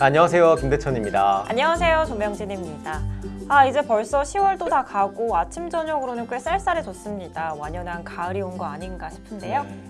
안녕하세요 김대천입니다. 안녕하세요 조명진입니다. 아 이제 벌써 10월도 다 가고 아침 저녁으로는 꽤 쌀쌀해졌습니다. 완연한 가을이 온 거 아닌가 싶은데요. 네.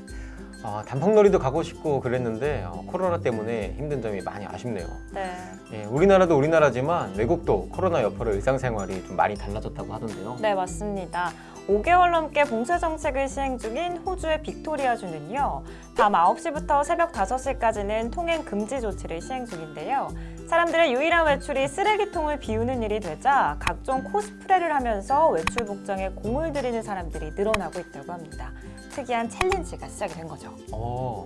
아, 단풍놀이도 가고 싶고 그랬는데 어, 코로나 때문에 힘든 점이 많이 아쉽네요. 네. 예, 우리나라도 우리나라지만 외국도 코로나 여파로 일상생활이 좀 많이 달라졌다고 하던데요. 네 맞습니다 5개월 넘게 봉쇄 정책을 시행 중인 호주의 빅토리아주는요 밤 9시부터 새벽 5시까지는 통행 금지 조치를 시행 중인데요. 사람들의 유일한 외출이 쓰레기통을 비우는 일이 되자 각종 코스프레를 하면서 외출 복장에 공을 들이는 사람들이 늘어나고 있다고 합니다. 특이한 챌린지가 시작이 된 거죠. 어,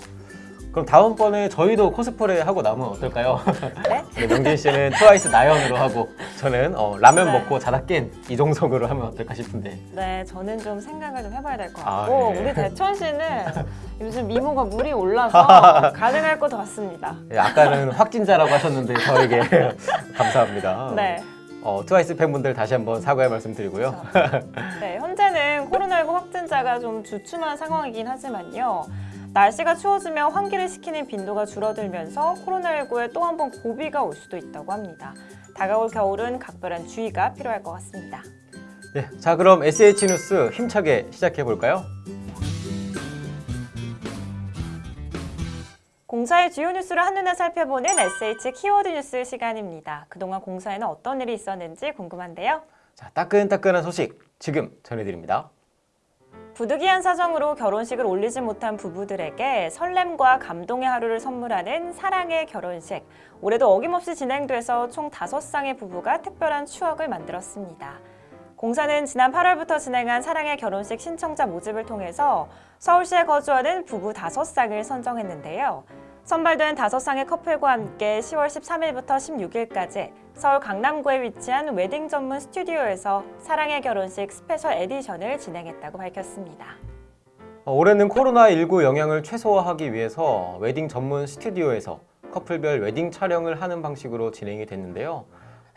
그럼 다음번에 저희도 코스프레 하고 나면 어떨까요? 네? 네, 명진 씨는 트와이스 나연으로 하고 저는 어, 라면 네. 먹고 자다 깬 이종석으로 하면 어떨까 싶은데 네, 저는 좀 생각을 좀 해봐야 될것 아, 같고 네. 우리 대천 씨는 요즘 미모가 물이 올라서 가능할 것 같습니다. 예, 아까는 확진자라고 하셨는데 저에게 감사합니다 네, 어, 트와이스 팬분들 다시 한번 사과의 말씀 드리고요 네, 현재는 코로나19 확진자가 좀 주춤한 상황이긴 하지만요. 날씨가 추워지면 환기를 시키는 빈도가 줄어들면서 코로나19에 또 한 번 고비가 올 수도 있다고 합니다. 다가올 겨울은 각별한 주의가 필요할 것 같습니다. 네, 자 그럼 SH 뉴스 힘차게 시작해 볼까요? 공사의 주요 뉴스를 한눈에 살펴보는 SH 키워드 뉴스 시간입니다. 그동안 공사에는 어떤 일이 있었는지 궁금한데요. 자 따끈따끈한 소식 지금 전해드립니다. 부득이한 사정으로 결혼식을 올리지 못한 부부들에게 설렘과 감동의 하루를 선물하는 사랑의 결혼식. 올해도 어김없이 진행돼서 총 5쌍의 부부가 특별한 추억을 만들었습니다. 공사는 지난 8월부터 진행한 사랑의 결혼식 신청자 모집을 통해서 서울시에 거주하는 부부 5쌍을 선정했는데요. 선발된 5쌍의 커플과 함께 10월 13일부터 16일까지 서울 강남구에 위치한 웨딩 전문 스튜디오에서 사랑의 결혼식 스페셜 에디션을 진행했다고 밝혔습니다. 어, 올해는 코로나19 영향을 최소화하기 위해서 웨딩 전문 스튜디오에서 커플별 웨딩 촬영을 하는 방식으로 진행이 됐는데요.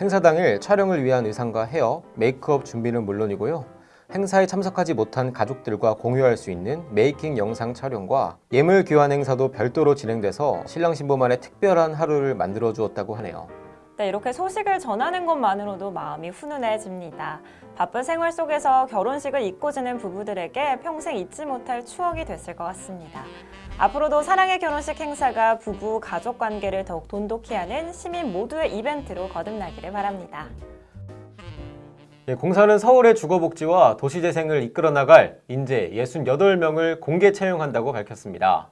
행사 당일 촬영을 위한 의상과 헤어, 메이크업 준비는 물론이고요. 행사에 참석하지 못한 가족들과 공유할 수 있는 메이킹 영상 촬영과 예물 교환 행사도 별도로 진행돼서 신랑 신부만의 특별한 하루를 만들어 주었다고 하네요. 네, 이렇게 소식을 전하는 것만으로도 마음이 훈훈해집니다. 바쁜 생활 속에서 결혼식을 잊고 지낸 부부들에게 평생 잊지 못할 추억이 됐을 것 같습니다. 앞으로도 사랑의 결혼식 행사가 부부 가족 관계를 더욱 돈독히 하는 시민 모두의 이벤트로 거듭나기를 바랍니다. 예, 공사는 서울의 주거복지와 도시재생을 이끌어 나갈 인재 68명을 공개 채용한다고 밝혔습니다.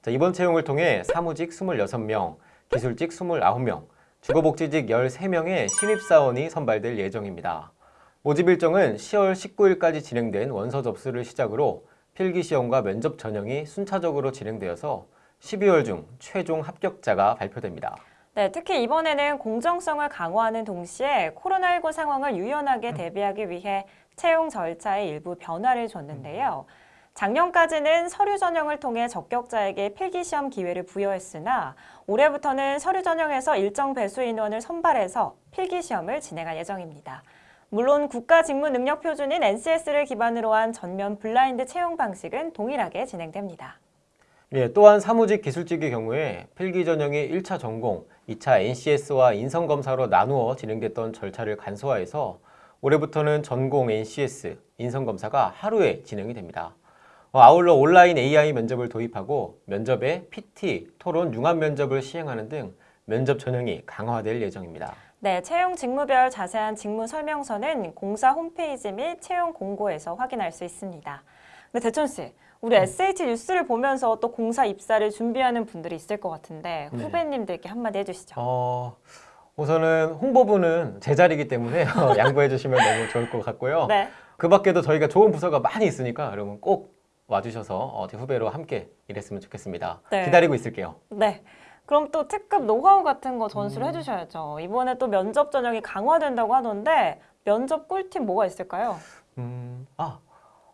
자, 이번 채용을 통해 사무직 26명, 기술직 29명, 주거복지직 13명의 신입사원이 선발될 예정입니다. 모집 일정은 10월 19일까지 진행된 원서 접수를 시작으로 필기시험과 면접 전형이 순차적으로 진행되어서 12월 중 최종 합격자가 발표됩니다. 네, 특히 이번에는 공정성을 강화하는 동시에 코로나19 상황을 유연하게 대비하기 위해 채용 절차에 일부 변화를 줬는데요. 작년까지는 서류 전형을 통해 적격자에게 필기시험 기회를 부여했으나 올해부터는 서류 전형에서 일정 배수 인원을 선발해서 필기시험을 진행할 예정입니다. 물론 국가 직무 능력 표준인 NCS를 기반으로 한 전면 블라인드 채용 방식은 동일하게 진행됩니다. 예, 또한 사무직 기술직의 경우에 필기 전형이 1차 전공, 2차 NCS와 인성검사로 나누어 진행됐던 절차를 간소화해서 올해부터는 전공 NCS, 인성검사가 하루에 진행이 됩니다. 어, 아울러 온라인 AI 면접을 도입하고 면접에 PT, 토론, 융합 면접을 시행하는 등 면접 전형이 강화될 예정입니다. 네, 채용 직무별 자세한 직무 설명서는 공사 홈페이지 및 채용 공고에서 확인할 수 있습니다. 근데 대천 씨, 우리 SH 뉴스를 보면서 또 공사 입사를 준비하는 분들이 있을 것 같은데 네. 후배님들께 한마디 해주시죠. 어, 우선은 홍보부는 제 자리이기 때문에 양보해 주시면 너무 좋을 것 같고요. 네, 그 밖에도 저희가 좋은 부서가 많이 있으니까 여러분 꼭 와주셔서 어, 제 후배로 함께 일했으면 좋겠습니다. 네. 기다리고 있을게요. 네. 그럼 또 특급 노하우 같은 거 전수를 음. 해주셔야죠. 이번에 또 면접 전형이 강화된다고 하던데 면접 꿀팁 뭐가 있을까요? 음, 아,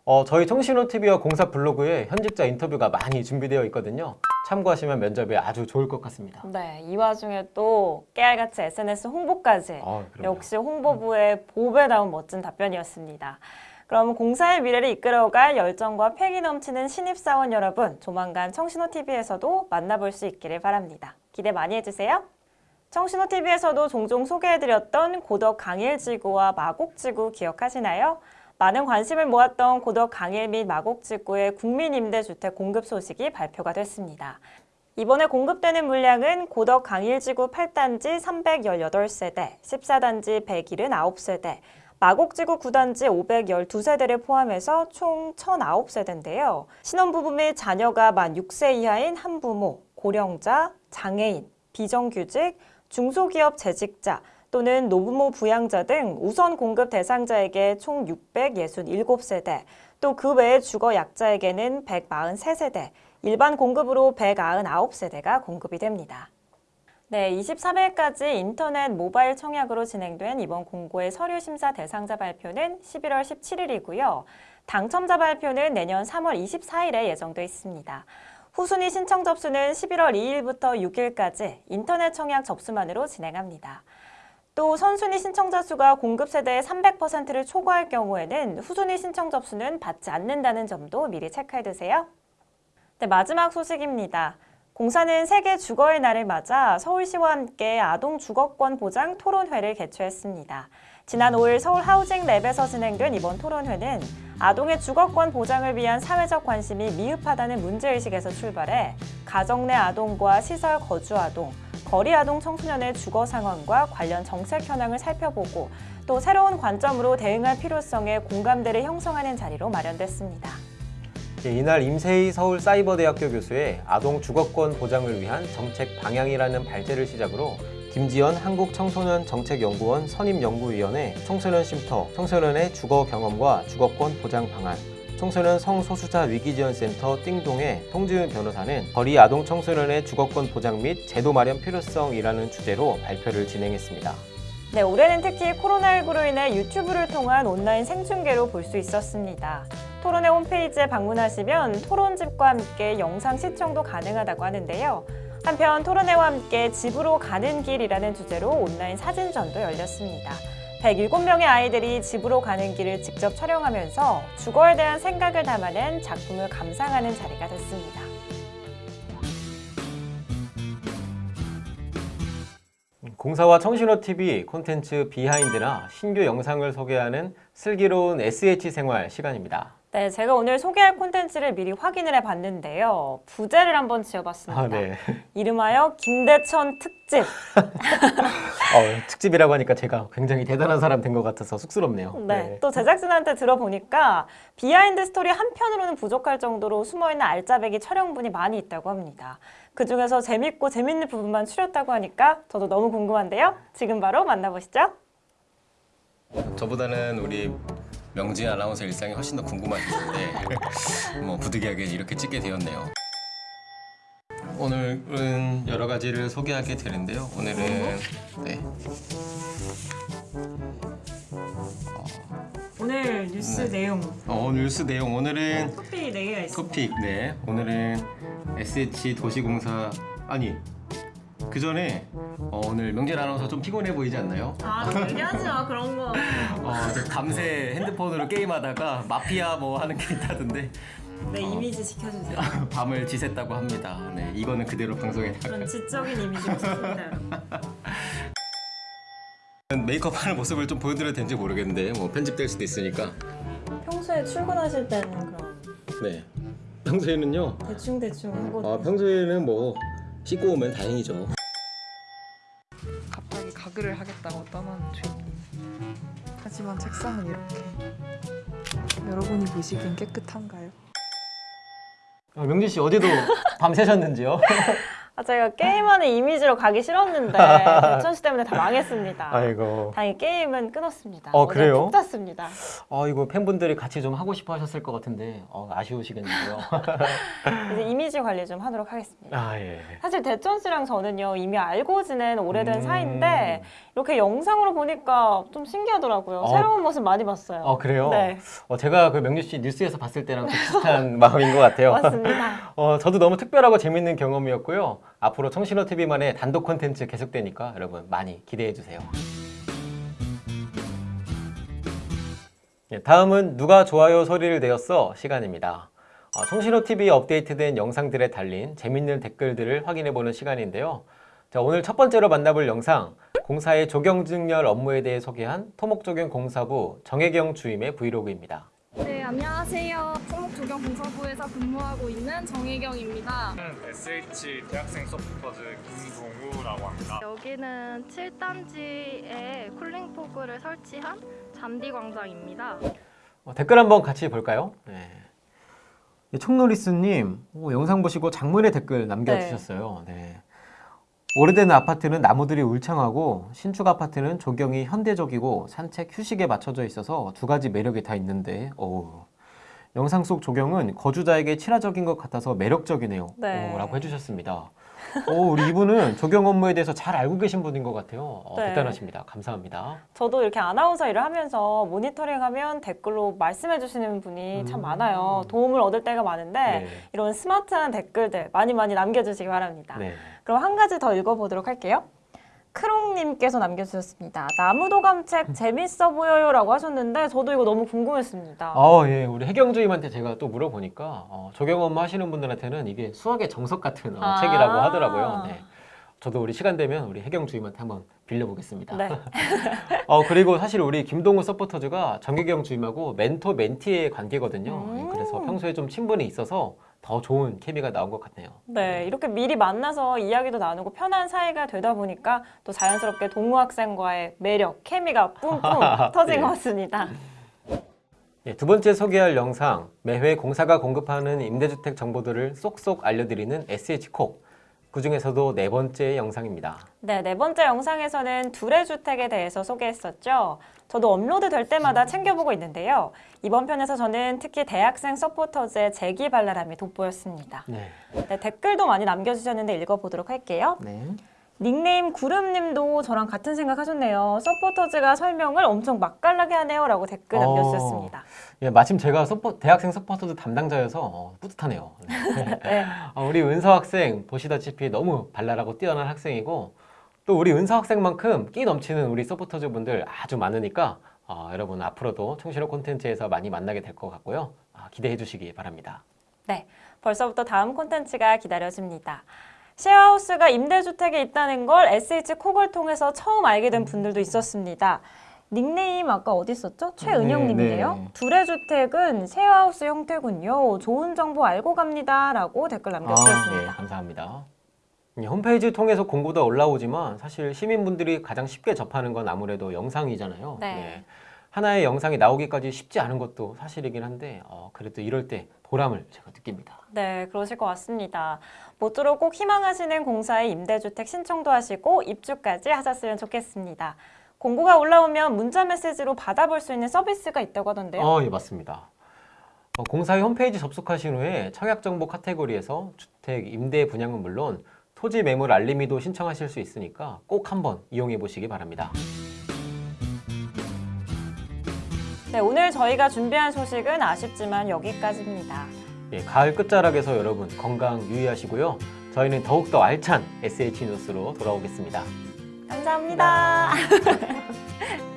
어, 저희 청신호TV와 공사 블로그에 현직자 인터뷰가 많이 준비되어 있거든요. 참고하시면 면접에 아주 좋을 것 같습니다. 네, 이 와중에 또 깨알같이 SNS 홍보까지 어, 그럼요. 역시 홍보부의 보배다운 멋진 답변이었습니다. 그럼 공사의 미래를 이끌어갈 열정과 패기 넘치는 신입사원 여러분, 조만간 청신호TV에서도 만나볼 수 있기를 바랍니다. 기대 많이 해주세요. 청신호TV에서도 종종 소개해드렸던 고덕 강일지구와 마곡지구 기억하시나요? 많은 관심을 모았던 고덕 강일 및 마곡지구의 국민임대주택 공급 소식이 발표가 됐습니다. 이번에 공급되는 물량은 고덕 강일지구 8단지 318세대, 14단지 179세대, 마곡지구 9단지 512세대를 포함해서 총 1009세대인데요. 신혼부부 및 자녀가 만 6세 이하인 한부모, 고령자, 장애인, 비정규직, 중소기업 재직자 또는 노부모 부양자 등 우선 공급 대상자에게 총 667세대, 또 그외 주거 약자에게는 143세대, 일반 공급으로 199세대가 공급이 됩니다. 네, 23일까지 인터넷 모바일 청약으로 진행된 이번 공고의 서류 심사 대상자 발표는 11월 17일이고요. 당첨자 발표는 내년 3월 24일에 예정돼 있습니다. 후순위 신청 접수는 11월 2일부터 6일까지 인터넷 청약 접수만으로 진행합니다. 또 선순위 신청자 수가 공급 세대의 300%를 초과할 경우에는 후순위 신청 접수는 받지 않는다는 점도 미리 체크해 두세요. 네, 마지막 소식입니다. 공사는 세계 주거의 날을 맞아 서울시와 함께 아동 주거권 보장 토론회를 개최했습니다. 지난 5일 서울 하우징 랩에서 진행된 이번 토론회는 아동의 주거권 보장을 위한 사회적 관심이 미흡하다는 문제의식에서 출발해 가정 내 아동과 시설 거주 아동, 거리 아동 청소년의 주거 상황과 관련 정책 현황을 살펴보고 또 새로운 관점으로 대응할 필요성에 공감대를 형성하는 자리로 마련됐습니다. 예, 이날 임세희 서울사이버대학교 교수의 아동 주거권 보장을 위한 정책 방향이라는 발제를 시작으로 김지연 한국청소년정책연구원 선임연구위원회 청소년 쉼터, 청소년의 주거 경험과 주거권 보장 방안, 청소년 성소수자 위기지원센터 띵동의 송지은 변호사는 거리 아동 청소년의 주거권 보장 및 제도 마련 필요성이라는 주제로 발표를 진행했습니다. 네, 올해는 특히 코로나19로 인해 유튜브를 통한 온라인 생중계로 볼 수 있었습니다. 토론회 홈페이지에 방문하시면 토론집과 함께 영상 시청도 가능하다고 하는데요. 한편 토론회와 함께 집으로 가는 길이라는 주제로 온라인 사진전도 열렸습니다. 107명의 아이들이 집으로 가는 길을 직접 촬영하면서 주거에 대한 생각을 담아낸 작품을 감상하는 자리가 됐습니다. 공사와 청신호TV 콘텐츠 비하인드나 신규 영상을 소개하는 슬기로운 SH 생활 시간입니다. 네, 제가 오늘 소개할 콘텐츠를 미리 확인을 해봤는데요. 부제를 한번 지어봤습니다. 아, 네. 이름하여 김대천 특집. 어, 특집이라고 하니까 제가 굉장히 대단한 사람 된 것 같아서 쑥스럽네요. 네. 또 제작진한테 들어보니까 비하인드 스토리 한 편으로는 부족할 정도로 숨어있는 알짜배기 촬영분이 많이 있다고 합니다. 그 중에서 재밌고 재밌는 부분만 추렸다고 하니까 저도 너무 궁금한데요. 지금 바로 만나보시죠. 저보다는 우리 명진 아나운서 일상이 훨씬 더 궁금하실 텐데 뭐 부득이하게 이렇게 찍게 되었네요. 오늘은 여러 가지를 소개하게 되는데요. 오늘은 네, 오늘 뉴스 네. 내용 어, 뉴스 내용 오늘은 토픽 4개가 있습니다. 토픽 네 오늘은 SH 도시공사 아니 그 전에 어, 오늘 명진 아나운서 좀 피곤해 보이지 않나요? 아, 얘기하지 마, 그런 거. 어, 저 밤새 핸드폰으로 게임하다가 마피아 뭐 하는 게 있다던데 내 이미지 지켜주세요. 밤을 지샜다고 합니다. 네 이거는 그대로 방송에 그런 지적인 이미지가 좋습니다, 여러분. 메이크업 하는 모습을 좀 보여드려도 되는지 모르겠는데 뭐 편집될 수도 있으니까 평소에 출근하실 때는 그럼 네 평소에는요 대충대충 하고 아 평소에는 뭐 씻고 오면 다행이죠 갑자기 가글을 하겠다고 떠나는 주인님. 하지만 책상은 이렇게. 여러분이 보시기엔 깨끗한가요? 어, 명진 씨 어제도 밤 새셨는지요? 아, 제가 게임하는 이미지로 가기 싫었는데 대천 씨 때문에 다 망했습니다. 아이고. 다행히 게임은 끊었습니다. 어, 그래요? 푹 잤습니다. 아 이거 팬분들이 같이 좀 하고 싶어 하셨을 것 같은데 어, 아쉬우시겠는데요. 이제 이미지 관리 좀 하도록 하겠습니다. 아 예. 사실 대천 씨랑 저는요 이미 알고 지낸 오래된 음. 사이인데 이렇게 영상으로 보니까 좀 신기하더라고요. 어. 새로운 모습 많이 봤어요. 어 그래요? 네, 어, 제가 그 명진 씨 뉴스에서 봤을 때랑 좀 비슷한 마음인 것 같아요. 맞습니다. 어, 저도 너무 특별하고 재밌는 경험이었고요. 앞으로 청신호 TV만의 단독 콘텐츠 계속되니까 여러분 많이 기대해 주세요. 예, 다음은 누가 좋아요 소리를 내었어 시간입니다. 어, 청신호 TV에 업데이트된 영상들에 달린 재밌는 댓글들을 확인해 보는 시간인데요. 자, 오늘 첫 번째로 만나볼 영상 공사의 조경증열 업무에 대해 소개한 토목조경공사부 정혜경 주임의 브이로그입니다. 네, 안녕하세요. 토목조경공사부에서 근무하고 있는 정혜경입니다. 저는 SH 대학생 서포터즈 김동우라고 합니다. 여기는 7단지에 쿨링포그를 설치한 잔디 광장입니다. 어, 댓글 한번 같이 볼까요? 네. 예, 총노리스님 오, 영상 보시고 장문의 댓글 남겨주셨어요. 네. 오래된 아파트는 나무들이 울창하고 신축 아파트는 조경이 현대적이고 산책 휴식에 맞춰져 있어서 두 가지 매력이 다 있는데 오, 영상 속 조경은 거주자에게 친화적인 것 같아서 매력적이네요. 네. 오, 라고 해주셨습니다. 오, 우리 이분은 조경 업무에 대해서 잘 알고 계신 분인 것 같아요. 어, 네. 대단하십니다. 감사합니다. 저도 이렇게 아나운서 일을 하면서 모니터링하면 댓글로 말씀해 주시는 분이 참 음. 많아요. 도움을 얻을 때가 많은데 네. 이런 스마트한 댓글들 많이 많이 남겨주시기 바랍니다. 네. 그럼 한 가지 더 읽어보도록 할게요. 크롱님께서 남겨주셨습니다. 나무도 감책 재밌어 보여요 라고 하셨는데 저도 이거 너무 궁금했습니다. 어, 예. 우리 혜경주임한테 제가 또 물어보니까 어, 조경 업무 하시는 분들한테는 이게 수학의 정석 같은 어, 아. 책이라고 하더라고요. 네. 저도 우리 시간 되면 우리 혜경주임한테 한번 빌려보겠습니다. 네. 어, 그리고 사실 우리 김동우 서포터즈가 정혜경 주임하고 멘토 멘티의 관계거든요. 음. 예, 그래서 평소에 좀 친분이 있어서 더 좋은 케미가 나온 것 같네요. 네, 이렇게 미리 만나서 이야기도 나누고 편한 사이가 되다 보니까 또 자연스럽게 동우 학생과의 매력, 케미가 뿜뿜 터진 네. 것 같습니다. 예, 두 번째 소개할 영상, 매회 공사가 공급하는 임대주택 정보들을 쏙쏙 알려드리는 SH콕. 그 중에서도 네 번째 영상입니다. 네, 네 번째 영상에서는 둘의 주택에 대해서 소개했었죠. 저도 업로드 될 때마다 챙겨보고 있는데요. 이번 편에서 저는 특히 대학생 서포터즈의 재기발랄함이 돋보였습니다. 네. 네, 댓글도 많이 남겨주셨는데 읽어보도록 할게요. 네. 닉네임 구름님도 저랑 같은 생각 하셨네요. 서포터즈가 설명을 엄청 맛깔나게 하네요. 라고 댓글 어. 남겨주셨습니다. 예, 마침 제가 서포, 대학생 서포터즈 담당자여서 어, 뿌듯하네요. 네. 네. 어, 우리 은서 학생 보시다시피 너무 발랄하고 뛰어난 학생이고 또 우리 은서 학생만큼 끼 넘치는 우리 서포터즈 분들 아주 많으니까 어, 여러분 앞으로도 청실호 콘텐츠에서 많이 만나게 될 것 같고요. 아, 기대해 주시기 바랍니다. 네, 벌써부터 다음 콘텐츠가 기다려집니다. 쉐어하우스가 임대주택에 있다는 걸 SH 콕을 통해서 처음 알게 된 분들도 있었습니다. 닉네임 아까 어디 있었죠? 최은영님인데요. 네, 네. 둘의 주택은 쉐어하우스 형태군요. 좋은 정보 알고 갑니다 라고 댓글 아, 네, 남겨주셨습니다. 감사합니다. 예, 홈페이지 통해서 공고도 올라오지만 사실 시민분들이 가장 쉽게 접하는 건 아무래도 영상이잖아요. 네. 예. 하나의 영상이 나오기까지 쉽지 않은 것도 사실이긴 한데 어, 그래도 이럴 때 보람을 제가 느낍니다. 네, 그러실 것 같습니다. 모쪼록 꼭 희망하시는 공사의 임대주택 신청도 하시고 입주까지 하셨으면 좋겠습니다. 공고가 올라오면 문자 메시지로 받아볼 수 있는 서비스가 있다고 하던데요. 어, 예, 맞습니다. 어, 공사의 홈페이지 접속하신 후에 청약정보 카테고리에서 주택 임대 분양은 물론 토지 매물 알림이도 신청하실 수 있으니까 꼭 한번 이용해 보시기 바랍니다. 네, 오늘 저희가 준비한 소식은 아쉽지만 여기까지입니다. 예, 가을 끝자락에서 여러분 건강 유의하시고요. 저희는 더욱더 알찬 SH 뉴스로 돌아오겠습니다. 감사합니다.